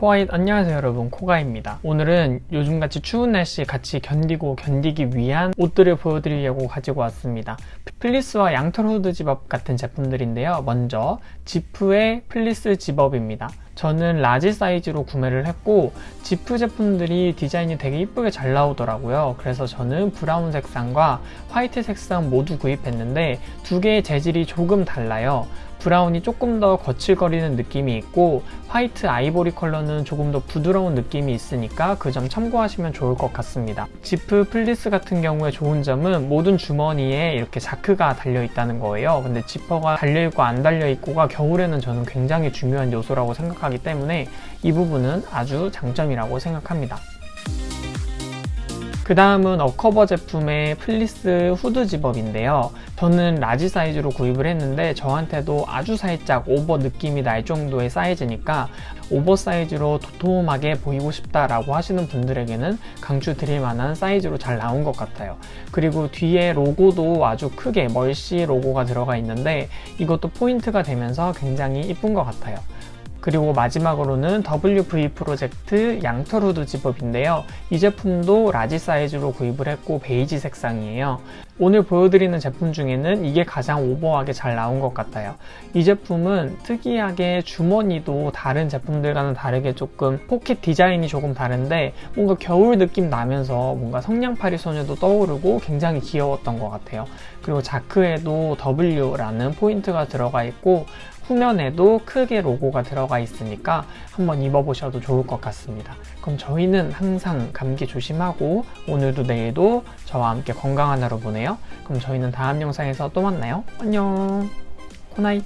코아잇 안녕하세요 여러분. 코가입니다. 오늘은 요즘같이 추운 날씨 같이 견디고 견디기 위한 옷들을 보여드리려고 가지고 왔습니다. 플리스와 양털 후드 집업 같은 제품들인데요. 먼저 지프의 플리스 zip-up입니다. 저는 large 사이즈로 구매를 했고 지프 제품들이 디자인이 되게 이쁘게 잘 나오더라고요. 그래서 저는 brown 색상과 white 색상 모두 구입했는데 두 개의 재질이 조금 달라요 brown이 조금 더 거칠거리는 느낌이 있고 white 아이보리 컬러는 조금 더 부드러운 느낌이 있으니까 그 점 참고하시면 좋을 것 같습니다. 지프 플리스 같은 경우에 좋은 점은 모든 주머니에 이렇게 자크가 달려 있다는 거예요. 근데 지퍼가 달려있고 안 달려있고가 겨울에는 저는 굉장히 중요한 요소라고 생각하기 때문에 이 부분은 아주 장점이라고 생각합니다 그 다음은 어커버 제품의 플리스 후드 zip-up인데요. 저는 large 사이즈로 구입을 했는데 저한테도 아주 살짝 오버 느낌이 날 정도의 사이즈니까 오버 사이즈로 도톰하게 보이고 싶다라고 하시는 분들에게는 강추 드릴 만한 사이즈로 잘 나온 것 같아요. 그리고 뒤에 로고도 아주 크게 멀시 로고가 들어가 있는데 이것도 포인트가 되면서 굉장히 이쁜 것 같아요 그리고 마지막으로는 WV 프로젝트 양털 후드 zip-up인데요. 이 제품도 large 사이즈로 구입을 했고 베이지 색상이에요. 오늘 보여드리는 제품 중에는 이게 가장 오버하게 잘 나온 것 같아요. 이 제품은 특이하게 주머니도 다른 제품들과는 다르게 조금 포켓 디자인이 조금 다른데 뭔가 겨울 느낌 나면서 뭔가 성냥팔이 소녀도 떠오르고 굉장히 귀여웠던 것 같아요. 그리고 자크에도 W라는 포인트가 들어가 있고 후면에도 크게 로고가 들어가 있으니까 한번 입어보셔도 좋을 것 같습니다. 그럼 저희는 항상 감기 조심하고 오늘도 내일도 저와 함께 건강한 하루 보내요. 그럼 저희는 다음 영상에서 또 만나요. 안녕. 코나잇